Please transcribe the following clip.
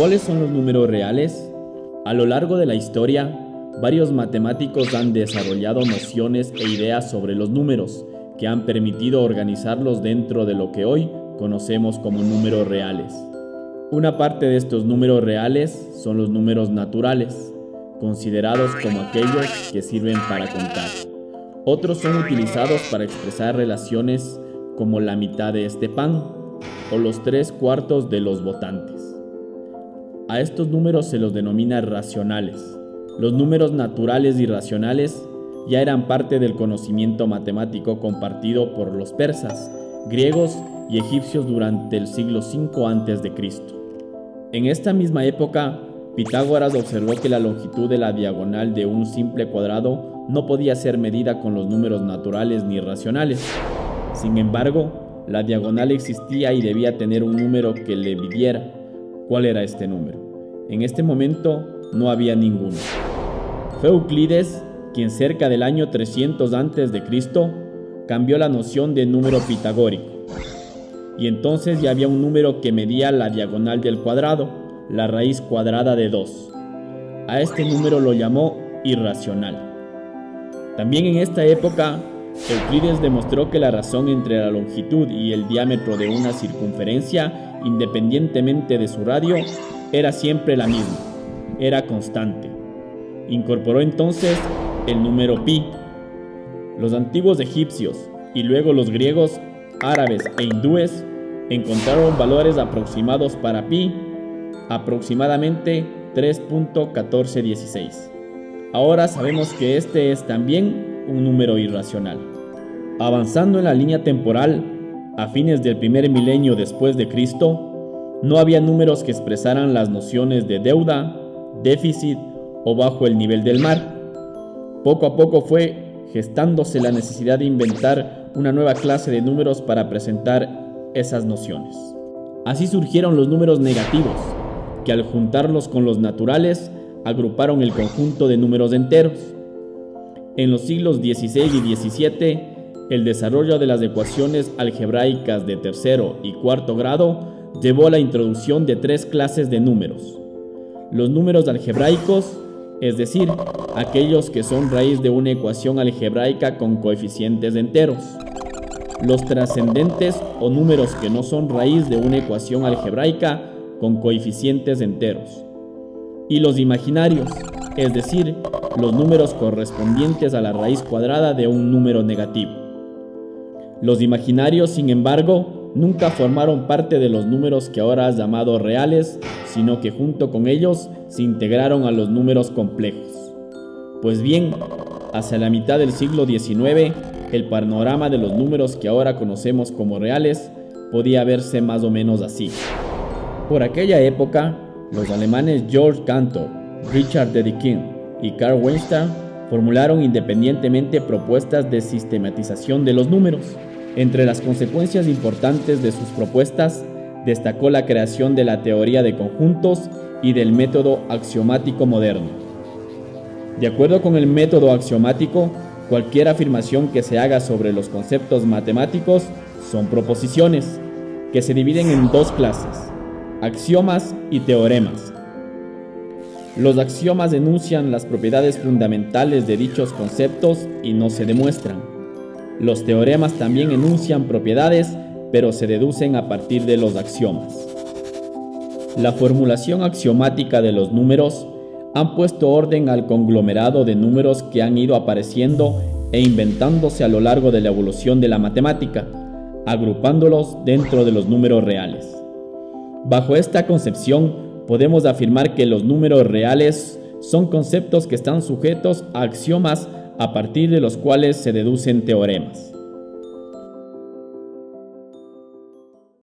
¿Cuáles son los números reales? A lo largo de la historia, varios matemáticos han desarrollado nociones e ideas sobre los números que han permitido organizarlos dentro de lo que hoy conocemos como números reales. Una parte de estos números reales son los números naturales, considerados como aquellos que sirven para contar. Otros son utilizados para expresar relaciones como la mitad de este pan o los tres cuartos de los votantes. A estos números se los denomina racionales. Los números naturales y racionales ya eran parte del conocimiento matemático compartido por los persas, griegos y egipcios durante el siglo V a.C. En esta misma época, Pitágoras observó que la longitud de la diagonal de un simple cuadrado no podía ser medida con los números naturales ni racionales. Sin embargo, la diagonal existía y debía tener un número que le midiera. ¿Cuál era este número? En este momento no había ninguno. Fue Euclides quien cerca del año 300 a.C. cambió la noción de número pitagórico. Y entonces ya había un número que medía la diagonal del cuadrado, la raíz cuadrada de 2. A este número lo llamó irracional. También en esta época, Euclides demostró que la razón entre la longitud y el diámetro de una circunferencia, independientemente de su radio, era siempre la misma, era constante. Incorporó entonces el número pi. Los antiguos egipcios y luego los griegos, árabes e hindúes encontraron valores aproximados para pi, aproximadamente 3.1416. Ahora sabemos que este es también un número irracional. Avanzando en la línea temporal, a fines del primer milenio después de Cristo, no había números que expresaran las nociones de deuda, déficit o bajo el nivel del mar. Poco a poco fue gestándose la necesidad de inventar una nueva clase de números para presentar esas nociones. Así surgieron los números negativos, que al juntarlos con los naturales agruparon el conjunto de números enteros. En los siglos XVI y XVII, el desarrollo de las ecuaciones algebraicas de tercero y cuarto grado llevó a la introducción de tres clases de números. Los números algebraicos, es decir, aquellos que son raíz de una ecuación algebraica con coeficientes enteros. Los trascendentes o números que no son raíz de una ecuación algebraica con coeficientes enteros. Y los imaginarios, es decir, los números correspondientes a la raíz cuadrada de un número negativo. Los imaginarios, sin embargo, nunca formaron parte de los números que ahora has llamado reales, sino que junto con ellos se integraron a los números complejos. Pues bien, hacia la mitad del siglo XIX, el panorama de los números que ahora conocemos como reales podía verse más o menos así. Por aquella época, los alemanes George Cantor, Richard Dedekind y Carl Weinstein formularon independientemente propuestas de sistematización de los números. Entre las consecuencias importantes de sus propuestas, destacó la creación de la teoría de conjuntos y del método axiomático moderno. De acuerdo con el método axiomático, cualquier afirmación que se haga sobre los conceptos matemáticos son proposiciones, que se dividen en dos clases, axiomas y teoremas. Los axiomas denuncian las propiedades fundamentales de dichos conceptos y no se demuestran. Los teoremas también enuncian propiedades, pero se deducen a partir de los axiomas. La formulación axiomática de los números han puesto orden al conglomerado de números que han ido apareciendo e inventándose a lo largo de la evolución de la matemática, agrupándolos dentro de los números reales. Bajo esta concepción, podemos afirmar que los números reales son conceptos que están sujetos a axiomas a partir de los cuales se deducen teoremas.